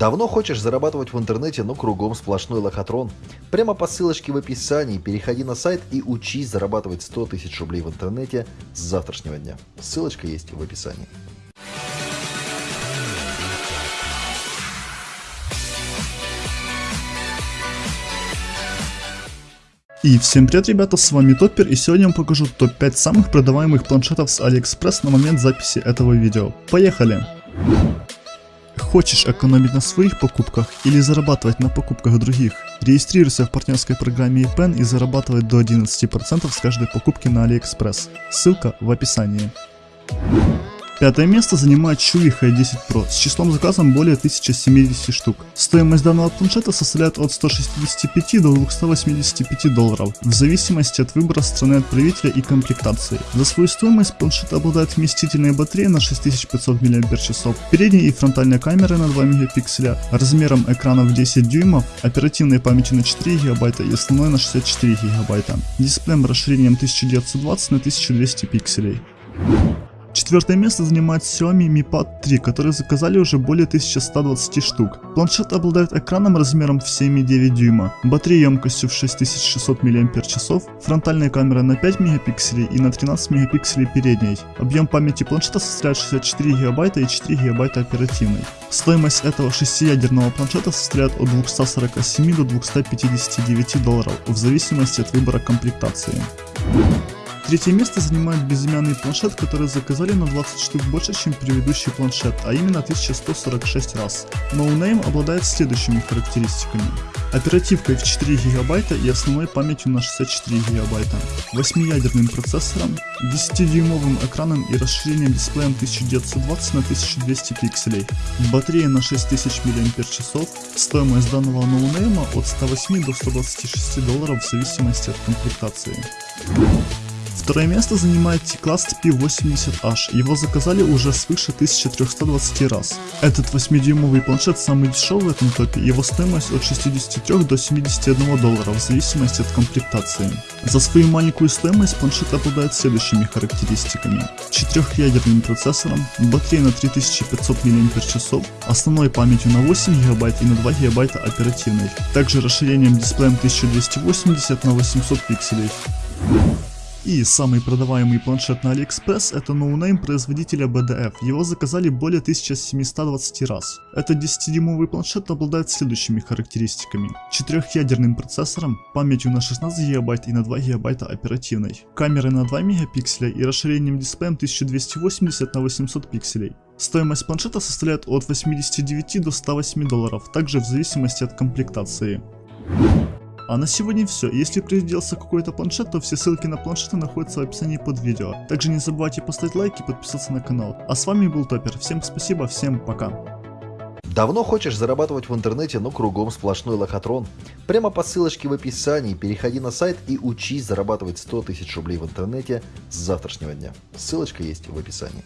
Давно хочешь зарабатывать в интернете, но кругом сплошной лохотрон? Прямо по ссылочке в описании переходи на сайт и учись зарабатывать 100 тысяч рублей в интернете с завтрашнего дня. Ссылочка есть в описании. И всем привет ребята, с вами Топпер и сегодня я вам покажу топ-5 самых продаваемых планшетов с Алиэкспресс на момент записи этого видео. Поехали! Хочешь экономить на своих покупках или зарабатывать на покупках других? Регистрируйся в партнерской программе ePen и зарабатывай до 11% с каждой покупки на AliExpress. Ссылка в описании. Пятое место занимает Chuwi H10 Pro с числом заказов более 1070 штук. Стоимость данного планшета составляет от 165 до 285 долларов, в зависимости от выбора страны отправителя и комплектации. За свою стоимость планшет обладает вместительной батареей на 6500 мАч, передней и фронтальной камерой на 2 мегапикселя, размером экрана в 10 дюймов, оперативной памятью на 4 ГБ и основной на 64 ГБ, дисплеем расширением 1920 на 1200 пикселей. Четвертое место занимает Xiaomi Mi Pad 3, которые заказали уже более 1120 штук. Планшет обладает экраном размером в 7,9 дюйма, батареей емкостью в 6600 мАч, фронтальной камерой на 5 мегапикселей и на 13 мегапикселей передней. Объем памяти планшета составляет 64 гигабайта и 4 гигабайта оперативной. Стоимость этого шестиядерного планшета составляет от 247 до 259 долларов, в зависимости от выбора комплектации. Третье место занимает безымянный планшет, который заказали на 20 штук больше, чем предыдущий планшет, а именно 1146 раз. No Name обладает следующими характеристиками. Оперативкой в 4 ГБ и основной памятью на 64 ГБ, 8-ядерным процессором, 10-дюймовым экраном и расширением дисплеем 1920 на 1200 пикселей, батареей на 6000 мАч, стоимость данного ноунейма от 108 до 126 долларов в зависимости от комплектации. Второе место занимает T-Class P80H, его заказали уже свыше 1320 раз. Этот 8-дюймовый планшет самый дешевый в этом топе, его стоимость от 63 до 71 доллара в зависимости от комплектации. За свою маленькую стоимость планшет обладает следующими характеристиками. 4-ядерным процессором, батареей на 3500 мАч, основной памятью на 8 ГБ и на 2 ГБ оперативной, также расширением дисплеем 1280 на 800 пикселей. И самый продаваемый планшет на AliExpress это no-name производителя BDF, его заказали более 1720 раз. Этот 10-дюймовый планшет обладает следующими характеристиками. 4-ядерным процессором, памятью на 16 ГБ и на 2 ГБ оперативной, камерой на 2 мегапикселя и расширением дисплея 1280 на 800 пикселей. Стоимость планшета составляет от 89 до 108 долларов, также в зависимости от комплектации. А на сегодня все. Если приделался какой-то планшет, то все ссылки на планшеты находятся в описании под видео. Также не забывайте поставить лайк и подписаться на канал. А с вами был Топер. Всем спасибо, всем пока. Давно хочешь зарабатывать в интернете, но кругом сплошной лохотрон? Прямо по ссылочке в описании переходи на сайт и учись зарабатывать 100 тысяч рублей в интернете с завтрашнего дня. Ссылочка есть в описании.